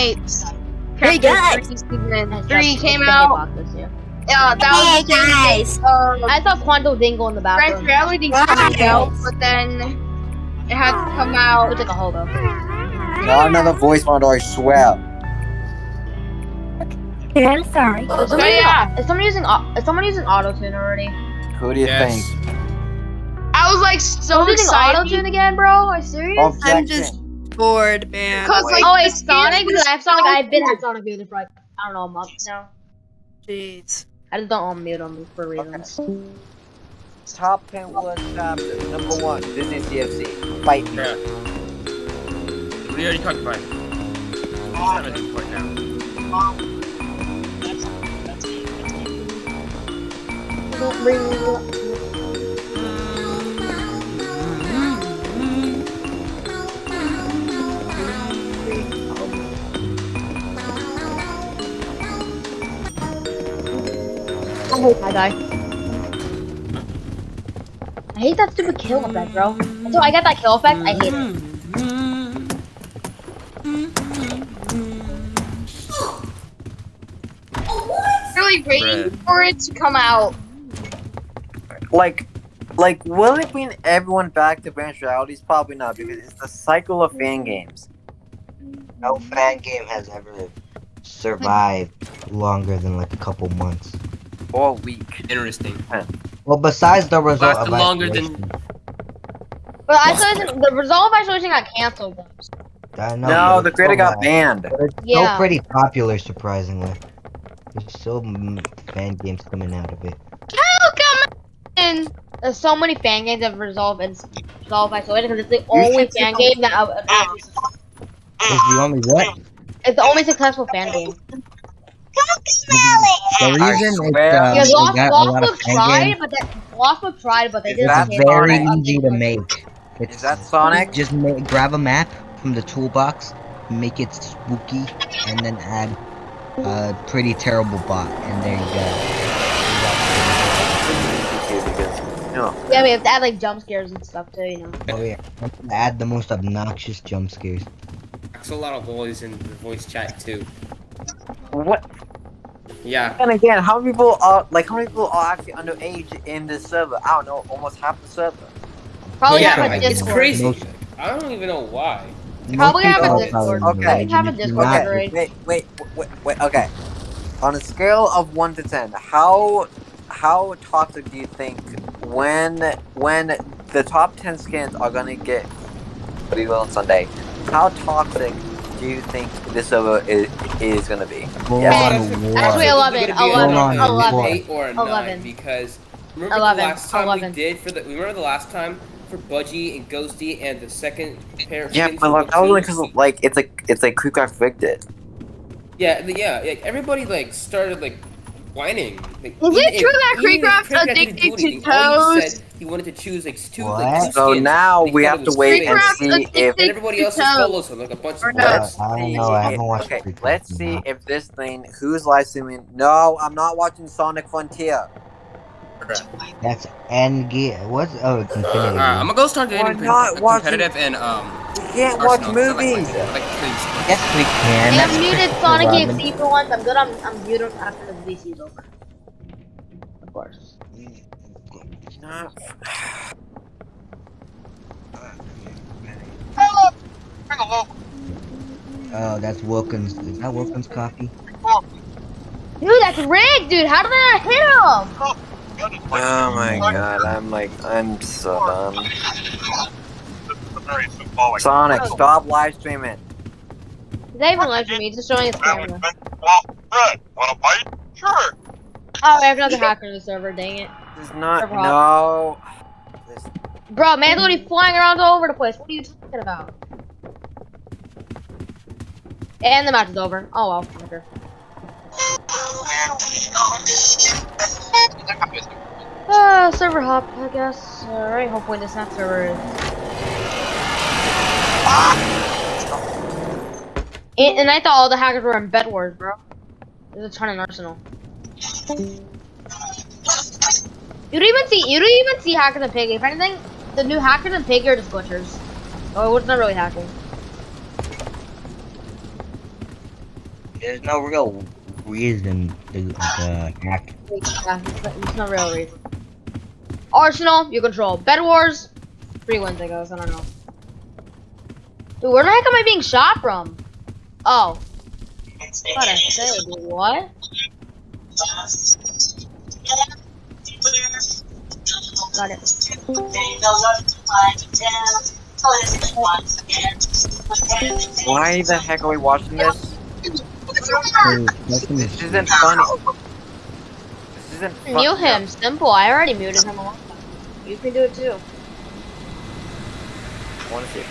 It's Hey, guys! Three came out. Yeah, that Hey was the same guys! Um, I saw Quanto Dingle in the French reality Guys. came out, but then it had to come out. Looks like a hobo. Not another voice model, I swear. Okay, I'm sorry. Is someone, yeah. is someone using au- is someone using auto tune already? Who do you Yes. think? I was like so Someone using auto tune again, bro? Are you serious? Objection. I'm just bored, man. Cause like oh, the it's Sonic. skin Dude, was I have Sonic. so I've been at Sonic Beauty for like I don't know a month now. Jeez. I just don't unmute them for reasons. Top 10 worst chapters. Number 1, Disney CFC. Fight me. Yeah. We already talked about it. Seven right now. I die. I hate that stupid kill effect, bro. Until I got that kill effect, I hate it. really waiting Bruh. for it to come out. Like, like, will it bring everyone back to branch realities? Probably not, because it's the cycle of fan games. No fan game has ever survived longer than like a couple months. Or a week. Interesting. Well, besides the result Lasted of longer than- isolation, But isolation, the resolve isolation got canceled. though. I know, No, the it's creator still, got uh, banned. but it's Yeah. still pretty popular, surprisingly. There's still fan games coming out of it. Oh come on! There's so many fan games of resolve and resolve isolation because it's the only fan game that uh, uh, It's the only what? it's the only successful fan game. The reason it's swear. uh, Because they Lost, got a lot of Book fan tried, but they, Lost Book tried, but they Is didn't. that It's very easy to make. It's Is that Sonic? Just ma grab a map from the toolbox, make it spooky, and then add a pretty terrible bot, and there you No. Yeah, we have to add like jump scares and stuff too, you know. Oh yeah, add the most obnoxious jump scares. That's a lot of boys in the voice chat too. What? Yeah. And again, how many people are like how many people are actually underage in this server? I don't know, almost half the server. Probably yeah, have a like, it's crazy. Most- I don't even know why. Probably have a Discord. Okay. Have a and if you're Discord not- Wait, wait, wait, wait, okay. On a scale of one to ten, how how toxic do you think when when the top ten skins are gonna get revealed on Sunday? How toxic do you think this server is is gonna be? Full Yeah. on Actually, war. Actually, It's 11, gonna be a 11, 11, eight or a 11. because remember 11, the last time 11. we did for the remember the last time for Budgie and Ghosty and the second pair of Yeah, but like that was only because like it's like it's like Creepcraft rigged it. Yeah, yeah, like everybody like started like whining. Like, Is even it if- true that even Creepcraft addicted to anything, toes? Said he wanted to choose like two, What? like two So skins, now he we have to wait fake. and see if And everybody else just follows him like a bunch of no. bots. I don't know. I haven't watched Okay, let's see while. if this thing who's live streaming. No, I'm not watching Sonic Frontier. That's Endgame. What's oh, it's Infinity. Alright, I'm gonna go start Why getting not watching- competitive and um. You can't watch Arsenal, 'cause I like movies. like. Yes, we can. Hey, I'm muted Sonic Robin. EXE for once. I'm good. I'm I'm muted after the VC is over. Of course. Not- Oh, that's Wilkins. Is that Wilkins coffee? Dude, that's rigged, dude. How did I hit him? Oh my god, I'm like, I'm so done. Sonic, stop live streaming. Is that even live to me? Just showing his camera. Well, Fred, wanna bite? Sure. Oh, I have another hacker in the server. Dang it, There's not, no. This- bro. Man's literally flying around all over the place. What are you talking about? And the match is over. Oh well, fucker. Uh, server hop, I guess. Alright, hopefully this next server is. And, and I thought all the hackers were in Bed Wars, bro. There's a ton in Arsenal. You don't even see you don't even see hackers and pig. If anything, the new hackers and pig are just glitchers. Oh, it's not really hacking. There's no real reason to, to hack. Yeah, it's no- it's no real reason. Arsenal, you control. Bed Wars, three wins, I guess. I don't know. Dude, where the heck am I being shot from? Oh. What I say, dude, what? Got it. Why the heck are we watching this? So, nothing This is- isn't funny. This isn't fun. Mute him, simple. I already muted him a long time. You can do it too. I wanna see.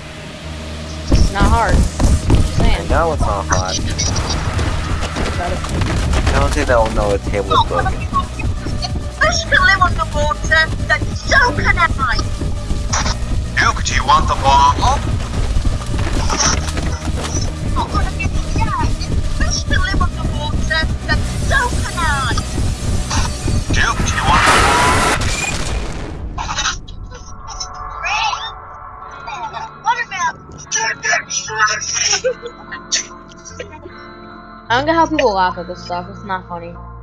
It's not hard. Just I saying. know it's not hot. I don't think they'll know the table is broken. Fish can live underwater, then so can I. Duke, do you want the bomb? Not gonna give you that. Fish can live underwater, then so can I. Duke, do you want What about I don't get how people laugh at this stuff. It's not funny. I,